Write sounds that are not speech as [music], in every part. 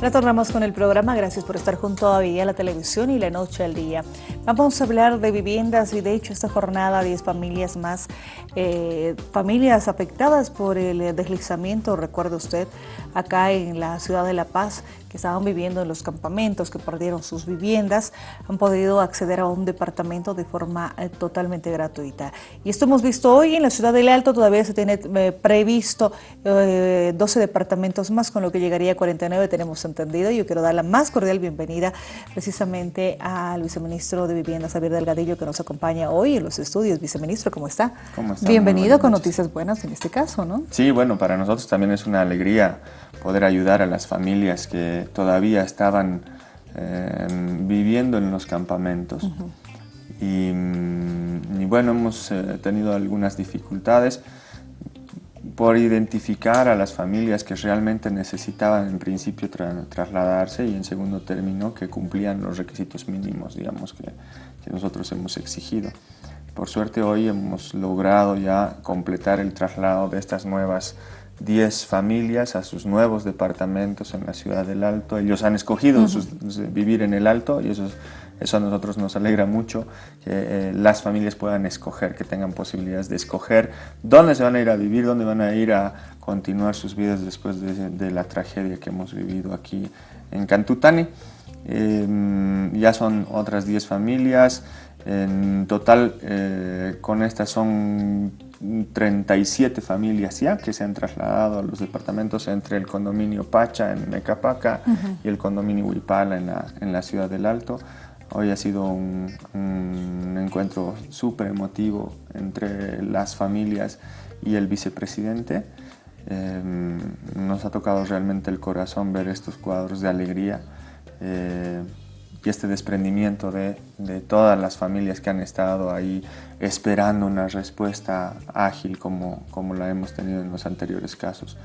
Retornamos con el programa, gracias por estar junto a Vía la Televisión y La Noche al Día. Vamos a hablar de viviendas y de hecho esta jornada 10 familias más, eh, familias afectadas por el deslizamiento, recuerde usted, acá en la ciudad de La Paz, que estaban viviendo en los campamentos, que perdieron sus viviendas, han podido acceder a un departamento de forma eh, totalmente gratuita. Y esto hemos visto hoy en la ciudad del Alto, todavía se tiene eh, previsto 12 departamentos más, con lo que llegaría a 49, tenemos entendido. Yo quiero dar la más cordial bienvenida precisamente al viceministro de Vivienda, Xavier Delgadillo, que nos acompaña hoy en los estudios. Viceministro, ¿cómo está? ¿Cómo está? Bienvenido con noticias buenas en este caso, ¿no? Sí, bueno, para nosotros también es una alegría poder ayudar a las familias que todavía estaban eh, viviendo en los campamentos. Mm, y, bueno, hemos eh, tenido algunas dificultades por identificar a las familias que realmente necesitaban en principio trasladarse y en segundo término que cumplían los requisitos mínimos, digamos, que, que, nosotros hemos exigido. Por suerte hoy hemos logrado ya completar el traslado de estas nuevas 10 familias a sus nuevos departamentos en la ciudad del Alto. Ellos han escogido vivir en el Alto y eso, eso a nosotros nos alegra mucho, que eh, las familias puedan escoger, que tengan posibilidades de escoger dónde se van a ir a vivir, dónde van a ir a continuar sus vidas después de, la tragedia que hemos vivido aquí en Cantutani. Em, ya son otras 10 familias, en total eh, con estas son 37 familias ya que se han trasladado a los departamentos entre el condominio Pacha en Mecapaca y el condominio Huipala en la, en la, ciudad del Alto. Hoy ha sido un, encuentro súper emotivo entre las familias y el vicepresidente. Em, nos ha tocado realmente el corazón ver estos cuadros de alegría. Eh, y este desprendimiento de, de, todas las familias que han estado ahí esperando una respuesta ágil como, como la hemos tenido en los anteriores casos.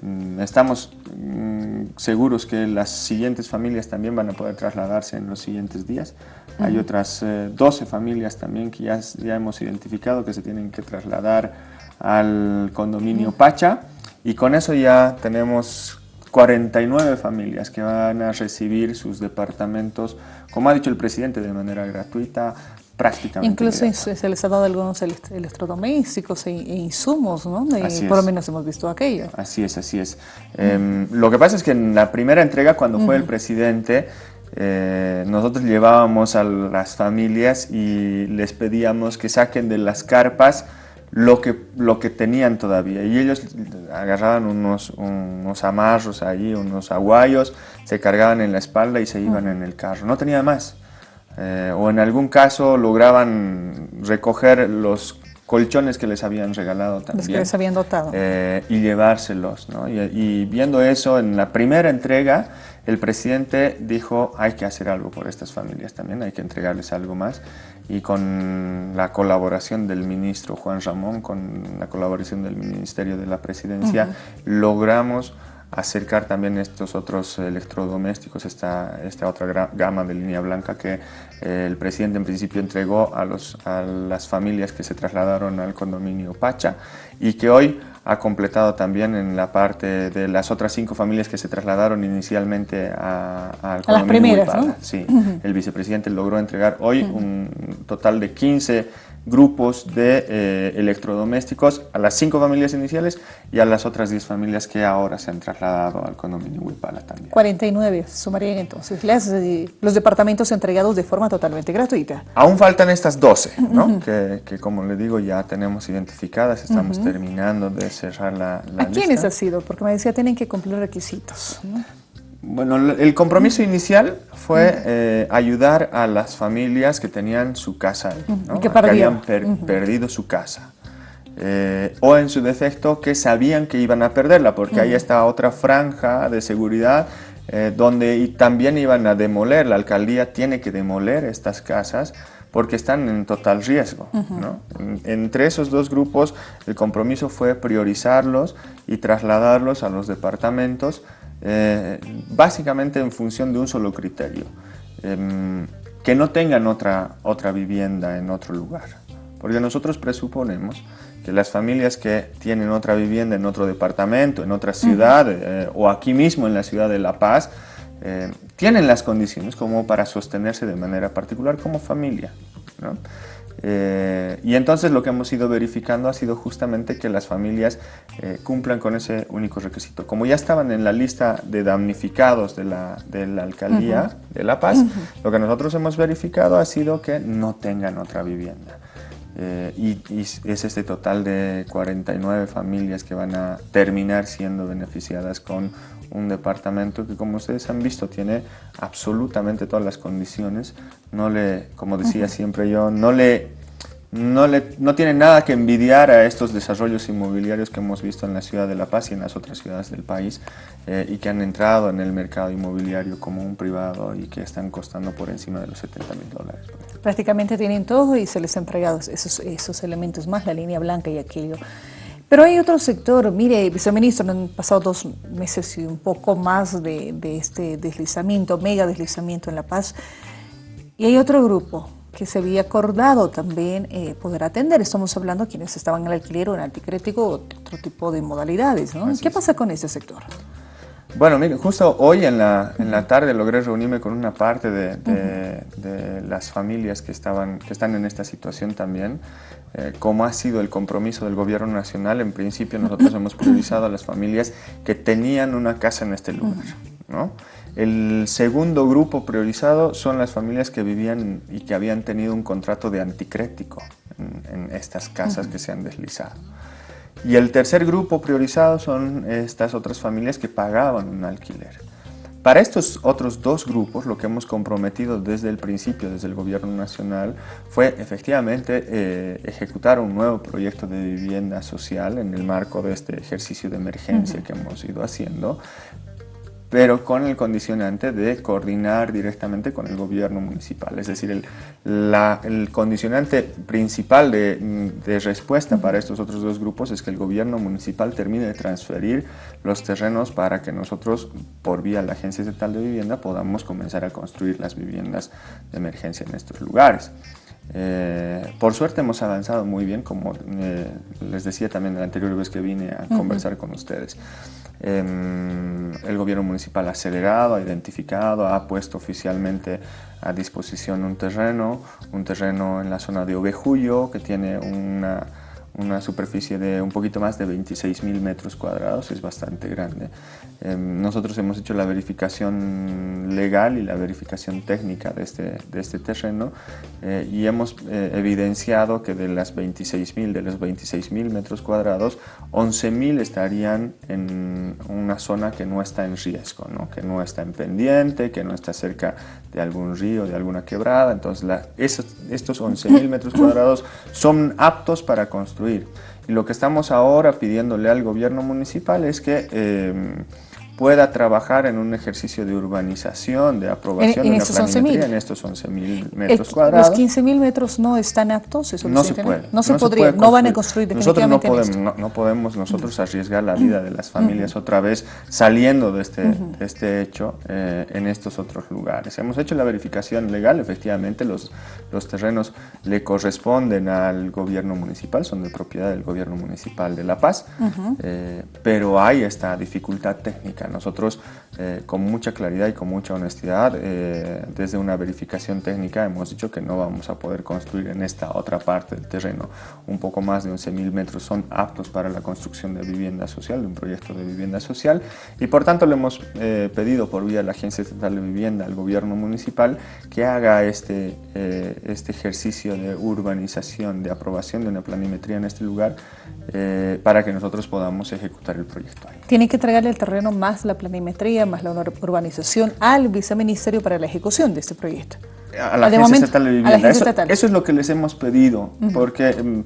Mm, estamos mm, seguros que las siguientes familias también van a poder trasladarse en los siguientes días. Hay otras 12 eh, familias también que ya, ya hemos identificado que se tienen que trasladar al condominio Pacha y con eso ya tenemos 49 familias que van a recibir sus departamentos, como ha dicho el presidente, de manera gratuita, prácticamente. Incluso se les ha dado algunos electrodomésticos e, insumos, ¿no? por lo menos hemos visto aquello. Así es, así es. Em, lo que pasa es que en la primera entrega, cuando fue el presidente, eh, nosotros llevábamos a las familias y les pedíamos que saquen de las carpas lo que, lo que tenían todavía. Y ellos agarraban unos, unos amarros ahí, unos aguayos, se cargaban en la espalda y se iban en el carro. No tenía más. Eh, o en algún caso lograban recoger los colchones que les habían regalado también. Los que les habían dotado. Eh, y llevárselos. ¿no? y, viendo eso, en la primera entrega, el presidente dijo, hay que hacer algo por estas familias también, hay que entregarles algo más y con la colaboración del ministro Juan Ramón, con la colaboración del Ministerio de la Presidencia, logramos acercar también estos otros electrodomésticos, esta, esta otra gama de línea blanca que eh, el presidente en principio entregó a, los, a las familias que se trasladaron al condominio Pacha y que hoy ha completado también en la parte de las otras cinco familias que se trasladaron inicialmente a, al a las primeras, ¿no? Sí, el vicepresidente logró entregar hoy un total de 15 grupos de eh, electrodomésticos a las cinco familias iniciales y a las otras 10 familias que ahora se han trasladado al condominio Huipala también. 49 sumarían entonces eh, los departamentos entregados de forma totalmente gratuita. Aún faltan estas 12, ¿no? que, que, como le digo ya tenemos identificadas, estamos terminando de cerrar la, la ¿A quiénes ha sido? Porque me decía tienen que cumplir requisitos. Bueno, el compromiso inicial fue eh, ayudar a las familias que tenían su casa, que, habían perdido su casa. Eh, o en su defecto que sabían que iban a perderla, porque ahí está otra franja de seguridad eh, donde también iban a demoler, la alcaldía tiene que demoler estas casas porque están en total riesgo. entre esos dos grupos el compromiso fue priorizarlos y trasladarlos a los departamentos eh, básicamente en función de un solo criterio, em, que no tengan otra, otra vivienda en otro lugar. Porque nosotros presuponemos que las familias que tienen otra vivienda en otro departamento, en otra ciudad eh, o aquí mismo en la ciudad de La Paz, eh, tienen las condiciones como para sostenerse de manera particular como familia. Eh, y entonces lo que hemos ido verificando ha sido justamente que las familias cumplan con ese único requisito. Como ya estaban en la lista de damnificados de la, de la alcaldía de La Paz, lo que nosotros hemos verificado ha sido que no tengan otra vivienda. Eh, y, es este total de 49 familias que van a terminar siendo beneficiadas con un departamento que como ustedes han visto tiene absolutamente todas las condiciones, no le, como decía siempre yo, no le no, le, no tiene nada que envidiar a estos desarrollos inmobiliarios que hemos visto en la ciudad de La Paz y en las otras ciudades del país eh, y que han entrado en el mercado inmobiliario como un privado y que están costando por encima de los 70 mil dólares. Prácticamente tienen todo y se les ha entregado esos, esos elementos más, la línea blanca y aquello. Pero hay otro sector, mire, viceministro, han pasado dos meses y un poco más de, de este deslizamiento, mega deslizamiento en La Paz, y hay otro grupo, que se había acordado también eh, poder atender. Estamos hablando de quienes estaban en el alquiler o en anticrético o otro tipo de modalidades. ¿no? ¿Qué pasa con ese sector? Bueno, mire, justo hoy en la, en la tarde logré reunirme con una parte de, de, las familias que, estaban, que están en esta situación también. Eh, como ha sido el compromiso del gobierno nacional, en principio nosotros [laughs] hemos priorizado a las familias que tenían una casa en este lugar. ¿no? El segundo grupo priorizado son las familias que vivían y que habían tenido un contrato de anticrético en, estas casas que se han deslizado. Y el tercer grupo priorizado son estas otras familias que pagaban un alquiler. Para estos otros dos grupos, lo que hemos comprometido desde el principio, desde el Gobierno Nacional, fue efectivamente eh, ejecutar un nuevo proyecto de vivienda social en el marco de este ejercicio de emergencia que hemos ido haciendo, pero con el condicionante de coordinar directamente con el gobierno municipal. Es decir, el, condicionante principal de, de, respuesta para estos otros dos grupos es que el gobierno municipal termine de transferir los terrenos para que nosotros, por vía de la Agencia Estatal de Vivienda, podamos comenzar a construir las viviendas de emergencia en estos lugares. Eh, por suerte hemos avanzado muy bien, como eh, les decía también la anterior vez que vine a conversar con ustedes. Em, el gobierno municipal ha acelerado, ha identificado, ha puesto oficialmente a disposición un terreno, un terreno en la zona de Ovejuyo que tiene una una superficie de un poquito más de 26 mil metros cuadrados, es bastante grande. Em, nosotros hemos hecho la verificación legal y la verificación técnica de este, de este terreno eh, y hemos eh, evidenciado que de las 26 mil, de los 26 mil metros cuadrados, 11 mil estarían en una zona que no está en riesgo, ¿no? que no está en pendiente, que no está cerca de algún río, de alguna quebrada. Entonces, la, esos, estos 11 mil metros cuadrados son aptos para construir y lo que estamos ahora pidiéndole al gobierno municipal es que eh, pueda trabajar en un ejercicio de urbanización, de aprobación en, de una planimetría en estos 11.000 metros cuadrados. ¿Los 15.000 metros no están aptos? ¿Eso no se puede. No se podría, no van a construir definitivamente Nosotros no podemos, no, podemos nosotros arriesgar la vida de las familias otra vez saliendo de este, de este hecho eh, en estos otros lugares. Hemos hecho la verificación legal, efectivamente los, los terrenos le corresponden al gobierno municipal, son de propiedad del gobierno municipal de La Paz, eh, pero hay esta dificultad técnica nosotros, eh, con mucha claridad y con mucha honestidad, eh, desde una verificación técnica hemos dicho que no vamos a poder construir en esta otra parte del terreno. Un poco más de 11.000 metros son aptos para la construcción de vivienda social, de un proyecto de vivienda social, y por tanto le hemos eh, pedido por vía de la Agencia Estatal de Vivienda al gobierno municipal que haga este, este ejercicio de urbanización, de aprobación de una planimetría en este lugar, para que nosotros podamos ejecutar el proyecto. Tiene que entregarle el terreno más la planimetría, más la urbanización al viceministerio para la ejecución de este proyecto. A la, Agencia, estatal de Vivienda. Eso, es lo que les hemos pedido, porque em,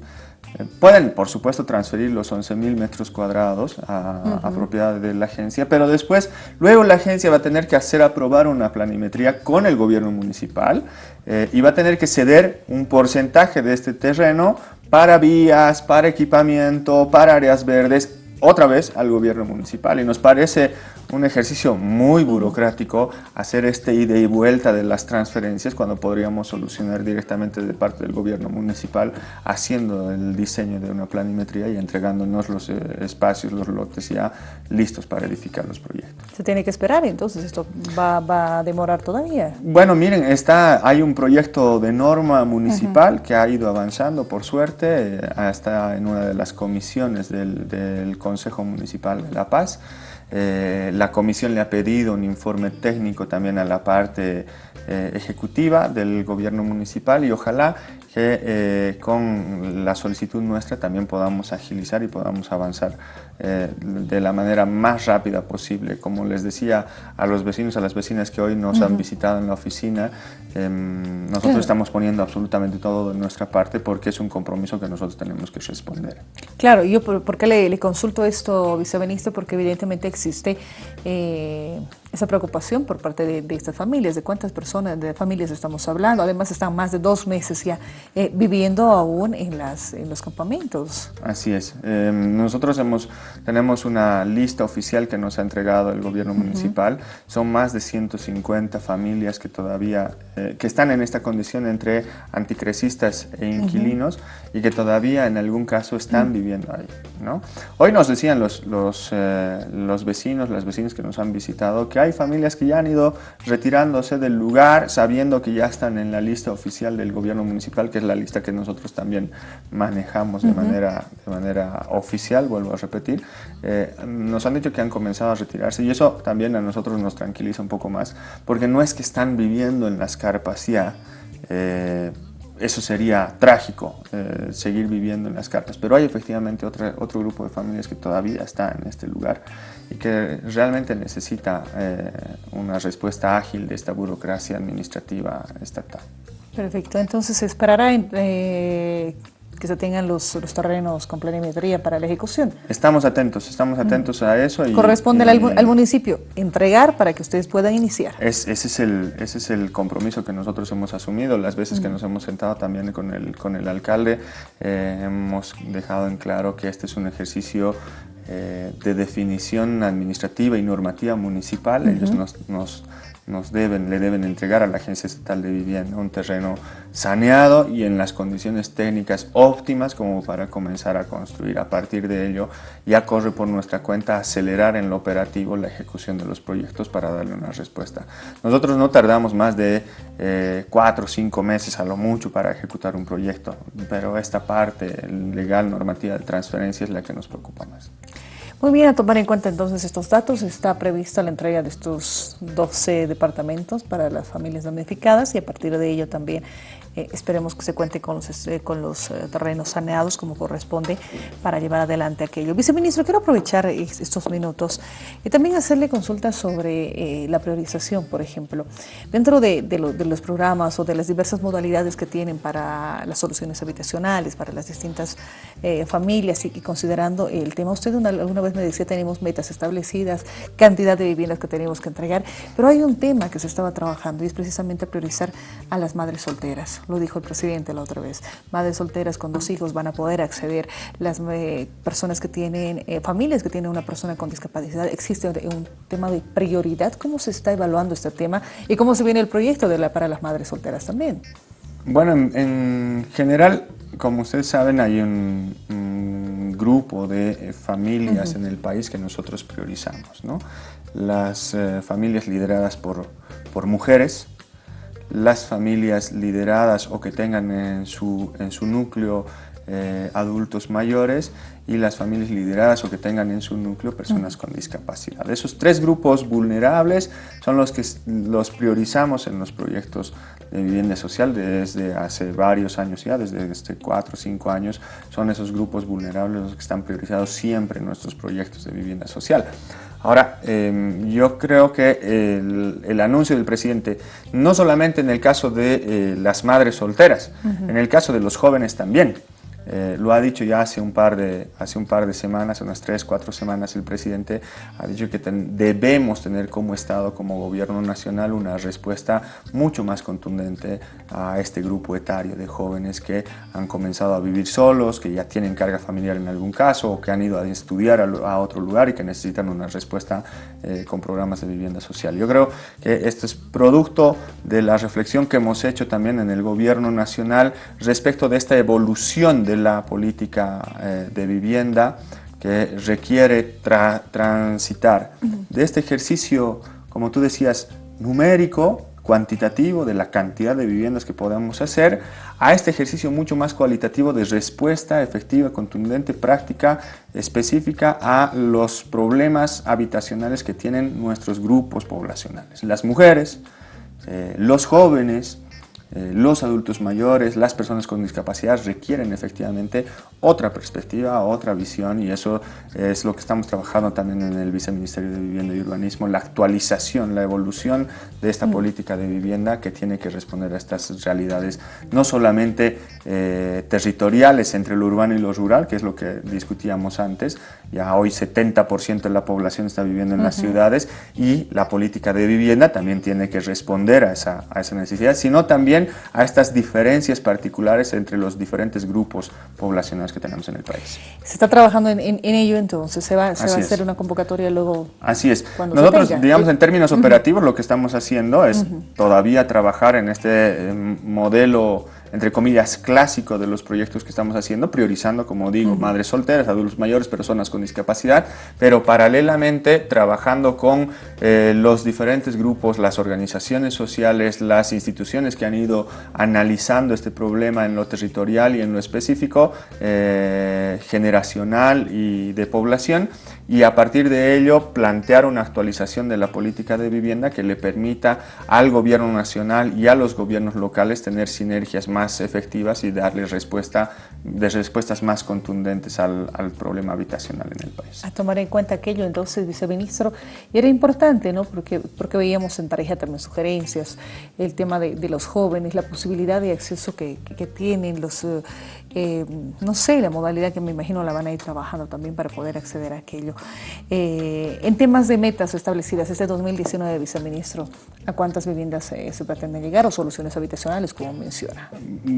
eh, pueden, por supuesto, transferir los 11.000 metros cuadrados a, propiedad de la agencia, pero después, luego la agencia va a tener que hacer aprobar una planimetría con el gobierno municipal eh, y va a tener que ceder un porcentaje de este terreno para vías, para equipamiento, para áreas verdes, otra vez al gobierno municipal y nos parece un ejercicio muy burocrático hacer este ida y vuelta de las transferencias cuando podríamos solucionar directamente de parte del gobierno municipal haciendo el diseño de una planimetría y entregándonos los eh, espacios, los lotes ya listos para edificar los proyectos. Se tiene que esperar entonces, esto va, a demorar todavía. Bueno, miren, está, hay un proyecto de norma municipal que ha ido avanzando por suerte, hasta eh, en una de las comisiones del, del Consejo Municipal de La Paz. Eh, la comisión le ha pedido un informe técnico también a la parte eh, ejecutiva del gobierno municipal y ojalá que eh, con la solicitud nuestra también podamos agilizar y podamos avanzar eh, de la manera más rápida posible. Como les decía a los vecinos, a las vecinas que hoy nos han visitado en la oficina, em, nosotros estamos poniendo absolutamente todo de nuestra parte porque es un compromiso que nosotros tenemos que responder. Claro, yo por, qué le, consulto esto, viceministro, porque evidentemente existe eh, esa preocupación por parte de, estas familias, de cuántas personas, de familias estamos hablando. Además están más de dos meses ya eh, viviendo aún en, las, en los campamentos. Así es. Em, nosotros hemos, tenemos una lista oficial que nos ha entregado el gobierno municipal. Son más de 150 familias que todavía, eh, que están en esta condición entre anticrecistas e inquilinos y que todavía en algún caso están viviendo ahí. ¿no? Hoy nos decían los, los, eh, los vecinos, las vecinas que nos han visitado, que hay familias que ya han ido retirándose del lugar sabiendo que ya están en la lista oficial del gobierno municipal, que es la lista que nosotros también manejamos de, manera, de manera oficial, vuelvo a repetir. Eh, nos han dicho que han comenzado a retirarse y eso también a nosotros nos tranquiliza un poco más, porque no es que están viviendo en las carpas ya, eh, eso sería trágico, eh, seguir viviendo en las carpas. Pero hay efectivamente otro grupo de familias que todavía está en este lugar y que realmente necesita eh, una respuesta ágil de esta burocracia administrativa estatal. Perfecto, entonces esperará eh, que se tengan los, los, terrenos con planimetría para la ejecución. Estamos atentos, estamos atentos a eso. Y, Corresponde al, municipio entregar para que ustedes puedan iniciar. Es, ese, es el, ese es el compromiso que nosotros hemos asumido. Las veces que nos hemos sentado también con el, con el alcalde, eh, hemos dejado en claro que este es un ejercicio eh, de definición administrativa y normativa municipal. Ellos nos, nos nos deben, le deben entregar a la Agencia Estatal de Vivienda un terreno saneado y en las condiciones técnicas óptimas como para comenzar a construir. A partir de ello ya corre por nuestra cuenta acelerar en lo operativo la ejecución de los proyectos para darle una respuesta. Nosotros no tardamos más de eh, cuatro o cinco meses a lo mucho para ejecutar un proyecto, pero esta parte legal normativa de transferencia es la que nos preocupa más. Muy bien, a tomar en cuenta entonces estos datos, está prevista la entrega de estos 12 departamentos para las familias damnificadas y a partir de ello también eh, esperemos que se cuente con los, eh, con los eh, terrenos saneados como corresponde para llevar adelante aquello. Viceministro, quiero aprovechar estos minutos y también hacerle consultas sobre la priorización, por ejemplo. Dentro de, los programas o de las diversas modalidades que tienen para las soluciones habitacionales, para las distintas familias y, considerando el tema, usted alguna vez me decía tenemos metas establecidas, cantidad de viviendas que tenemos que entregar, pero hay un tema que se estaba trabajando y es precisamente priorizar a las madres solteras lo dijo el presidente la otra vez. Madres solteras con dos hijos van a poder acceder, las eh, personas que tienen, eh, familias que tienen una persona con discapacidad, existe un tema de prioridad. ¿Cómo se está evaluando este tema y cómo se viene el proyecto de la, para las madres solteras también? Bueno, en, general, como ustedes saben, hay un, grupo de eh, familias en el país que nosotros priorizamos. ¿no? Las familias lideradas por, por mujeres, las familias lideradas o que tengan en su, en su núcleo eh, adultos mayores y las familias lideradas o que tengan en su núcleo personas con discapacidad. Esos tres grupos vulnerables son los que los priorizamos en los proyectos de vivienda social desde hace varios años ya, desde este cuatro o cinco años, son esos grupos vulnerables los que están priorizados siempre en nuestros proyectos de vivienda social. Ahora, em, yo creo que el, anuncio del presidente, no solamente en el caso de eh, las madres solteras, en el caso de los jóvenes también, Eh, lo ha dicho ya hace un, par de, hace un par de semanas, unas tres, cuatro semanas, el presidente ha dicho que debemos tener como Estado, como gobierno nacional, una respuesta mucho más contundente a este grupo etario de jóvenes que han comenzado a vivir solos, que ya tienen carga familiar en algún caso o que han ido a estudiar a, otro lugar y que necesitan una respuesta eh, con programas de vivienda social. Yo creo que esto es producto de la reflexión que hemos hecho también en el gobierno nacional respecto de esta evolución de la política eh, de vivienda que requiere transitar de este ejercicio, como tú decías, numérico, cuantitativo de la cantidad de viviendas que podamos hacer, a este ejercicio mucho más cualitativo de respuesta efectiva, contundente, práctica, específica a los problemas habitacionales que tienen nuestros grupos poblacionales. Las mujeres, eh, los jóvenes, eh, los adultos mayores, las personas con discapacidad requieren efectivamente otra perspectiva, otra visión y eso es lo que estamos trabajando también en el Viceministerio de Vivienda y Urbanismo, la actualización, la evolución de esta mm. política de vivienda que tiene que responder a estas realidades, no solamente eh, territoriales entre lo urbano y lo rural, que es lo que discutíamos antes, ya hoy 70% de la población está viviendo en las ciudades y la política de vivienda también tiene que responder a esa, a esa necesidad, sino también a estas diferencias particulares entre los diferentes grupos poblacionales que tenemos en el país. Se está trabajando en, ello entonces, se va, a hacer una convocatoria luego. Así es. Nosotros, digamos, en términos operativos, lo que estamos haciendo es todavía trabajar en este eh, modelo entre comillas, clásico de los proyectos que estamos haciendo, priorizando, como digo, madres solteras, adultos mayores, personas con discapacidad, pero paralelamente trabajando con eh, los diferentes grupos, las organizaciones sociales, las instituciones que han ido analizando este problema en lo territorial y en lo específico, eh, generacional y de población, y a partir de ello plantear una actualización de la política de vivienda que le permita al gobierno nacional y a los gobiernos locales tener sinergias más efectivas y darle respuesta, de respuestas más contundentes al, problema habitacional en el país. A tomar en cuenta aquello entonces, viceministro, era importante, ¿no? Porque, porque veíamos en tarjeta también sugerencias, el tema de, los jóvenes, la posibilidad de acceso que, que tienen los... Eh, eh, no sé, la modalidad que me imagino la van a ir trabajando también para poder acceder a aquello. Eh, en temas de metas establecidas este 2019, viceministro, ¿a cuántas viviendas se pretenden llegar o soluciones habitacionales, como menciona?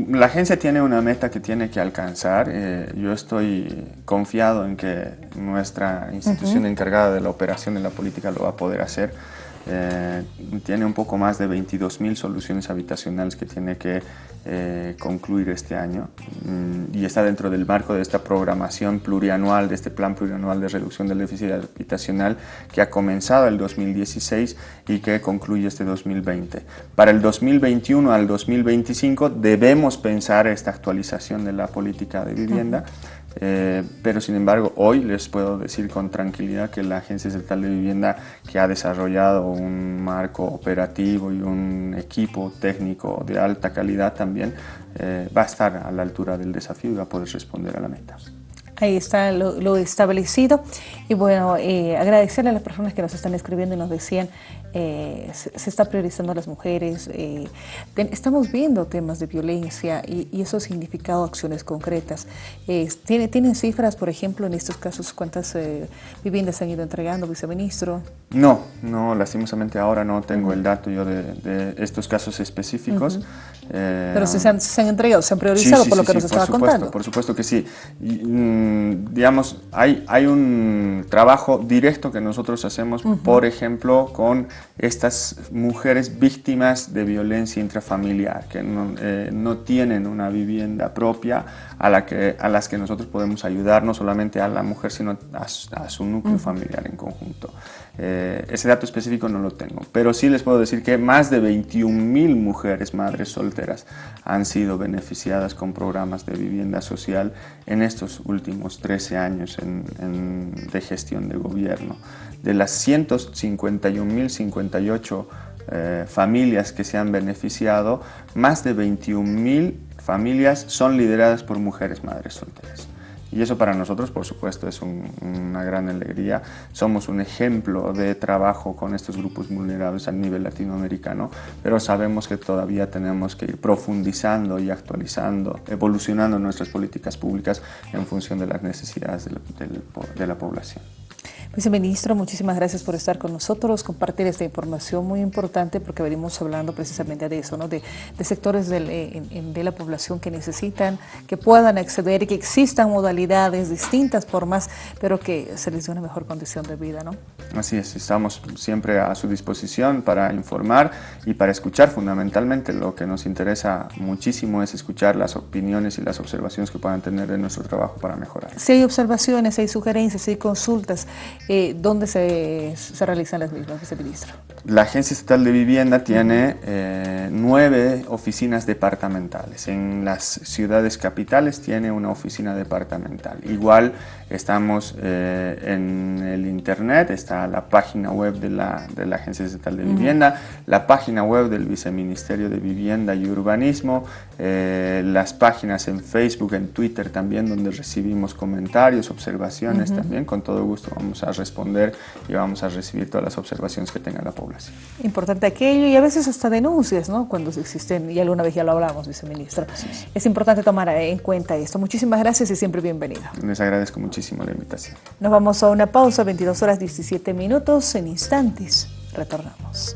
La agencia tiene una meta que tiene que alcanzar. Eh, yo estoy confiado en que nuestra institución encargada de la operación de la política lo va a poder hacer. Eh, tiene un poco más de 22.000 soluciones habitacionales que tiene que eh, concluir este año mm, y está dentro del marco de esta programación plurianual, de este plan plurianual de reducción del déficit habitacional que ha comenzado el 2016 y que concluye este 2020. Para el 2021 al 2025 debemos pensar esta actualización de la política de vivienda. Eh, pero sin embargo hoy les puedo decir con tranquilidad que la Agencia Estatal de Vivienda que ha desarrollado un marco operativo y un equipo técnico de alta calidad también eh, va a estar a la altura del desafío y va a poder responder a la meta. Ahí está lo, establecido. Y bueno, eh, agradecerle a las personas que nos están escribiendo y nos decían, eh, se, está priorizando a las mujeres, eh, estamos viendo temas de violencia y, eso ha significado acciones concretas. ¿tiene, ¿Tienen cifras, por ejemplo, en estos casos, cuántas viviendas han ido entregando, viceministro? No, no, lastimosamente ahora no tengo el dato yo de, estos casos específicos. Pero se han, se han, entregado, se han priorizado por lo que nos estaba contando. Por supuesto que sí. Mm, digamos, hay, hay un trabajo directo que nosotros hacemos, por ejemplo, con estas mujeres víctimas de violencia intrafamiliar, que no, eh, no, tienen una vivienda propia a, la que, a las que nosotros podemos ayudar, no solamente a la mujer, sino a, su núcleo familiar en conjunto. Eh, ese dato específico no lo tengo, pero sí les puedo decir que más de 21 mil mujeres madres solteras han sido beneficiadas con programas de vivienda social en estos últimos 13 años de gestión de gobierno. De las 151.058 eh, familias que se han beneficiado, más de 21.000 familias son lideradas por mujeres madres solteras. Y eso para nosotros, por supuesto, es una gran alegría. Somos un ejemplo de trabajo con estos grupos vulnerables a nivel latinoamericano, pero sabemos que todavía tenemos que ir profundizando y actualizando, evolucionando nuestras políticas públicas en función de las necesidades de la población. Viceministro, muchísimas gracias por estar con nosotros, compartir esta información muy importante porque venimos hablando precisamente de eso, ¿no? de, sectores eh, de la población que necesitan, que puedan acceder y que existan modalidades, distintas formas, pero que se les dé una mejor condición de vida. ¿no? Así es, estamos siempre a su disposición para informar y para escuchar fundamentalmente. Lo que nos interesa muchísimo es escuchar las opiniones y las observaciones que puedan tener de nuestro trabajo para mejorar. Si hay observaciones, si hay sugerencias, si hay consultas, eh, ¿dónde se, se, realizan las mismas, viceministro? La Agencia Estatal de Vivienda tiene eh, nueve oficinas departamentales. En las ciudades capitales tiene una oficina departamental. Igual estamos eh, en el internet, está la página web de la, de la Agencia Estatal de Vivienda, la página web del Viceministerio de Vivienda y Urbanismo, eh, las páginas en Facebook, en Twitter también, donde recibimos comentarios, observaciones también. Con todo gusto vamos a responder y vamos a recibir todas las observaciones que tenga la población. Importante aquello y a veces hasta denuncias, ¿no? Cuando existen, y alguna vez ya lo hablamos, viceministro. Es importante tomar en cuenta esto. Muchísimas gracias y siempre bienvenido. Les agradezco muchísimo la invitación. Nos vamos a una pausa, 22 horas 17 minutos, en instantes. Retornamos.